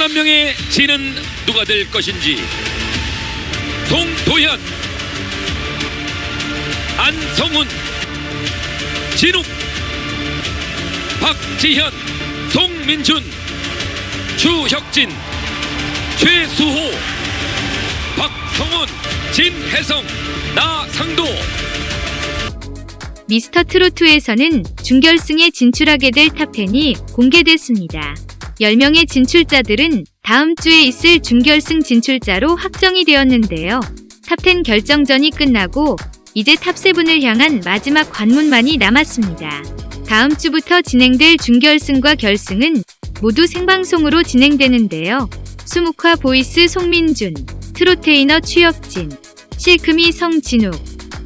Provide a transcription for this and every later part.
한 명의 진은 누가 될 것인지 송도현 안성훈 진욱 박지현 송민준 추혁진 최수호 박성훈 진혜성 나상도 미스터 트로트에서는 준결승에 진출하게 될 탑10이 공개됐습니다. 10명의 진출자들은 다음 주에 있을 준결승 진출자로 확정이 되었는데요. 탑10 결정전이 끝나고 이제 탑7을 향한 마지막 관문만이 남았습니다. 다음 주부터 진행될 준결승과 결승은 모두 생방송으로 진행되는데요. 수묵화 voice 송민준, 트로테이너 추혁진, 실크 미성 진욱,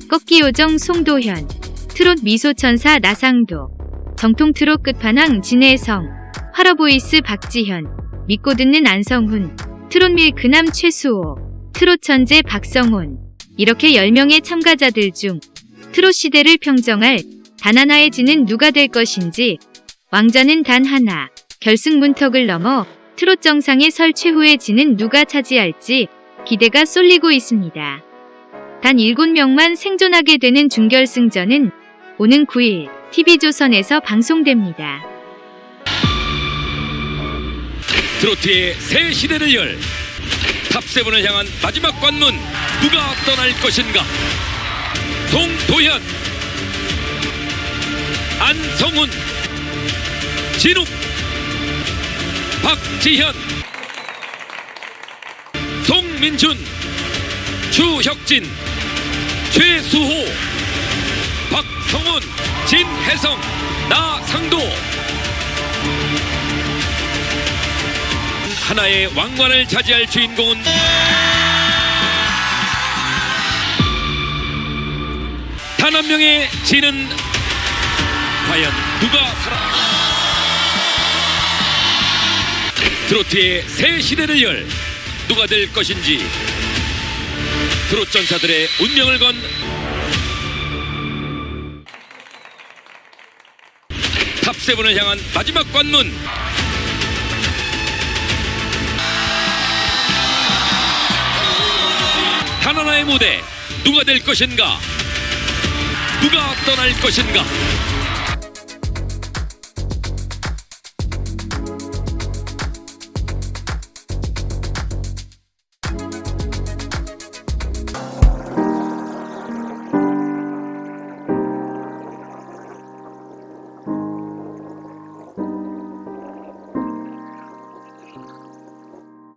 꺾기요정 송도현, 트롯 미소천사 나상도, 정통 트롯 끝판왕 진해성, 활어보이스 박지현, 믿고 듣는 안성훈, 트롯 밀크남 최수호, 트롯 천재 박성훈 이렇게 10명의 참가자들 중 트롯 시대를 평정할 단 하나의 진은 누가 될 것인지 왕좌는 단 하나 결승 문턱을 넘어 트롯 정상에 설 최후의 진은 누가 차지할지 기대가 쏠리고 있습니다. 단 7명만 생존하게 되는 준결승전은 오는 9일 TV조선에서 방송됩니다. 트로트의 새 시대를 열 탑세븐을 향한 마지막 관문 누가 떠날 것인가? 송도현 안성훈 진욱 박지현 송민준 추혁진 최수호 박성훈 진혜성 나상도 하나의 왕관을 차지할 주인공은 단 한 명의 진은 과연 누가 살아? 트로트의 새 시대를 열 누가 될 것인지 트롯 전사들의 운명을 건 탑세븐을 향한 마지막 관문 무대 누가 될 것인가? 누가 떠날 것인가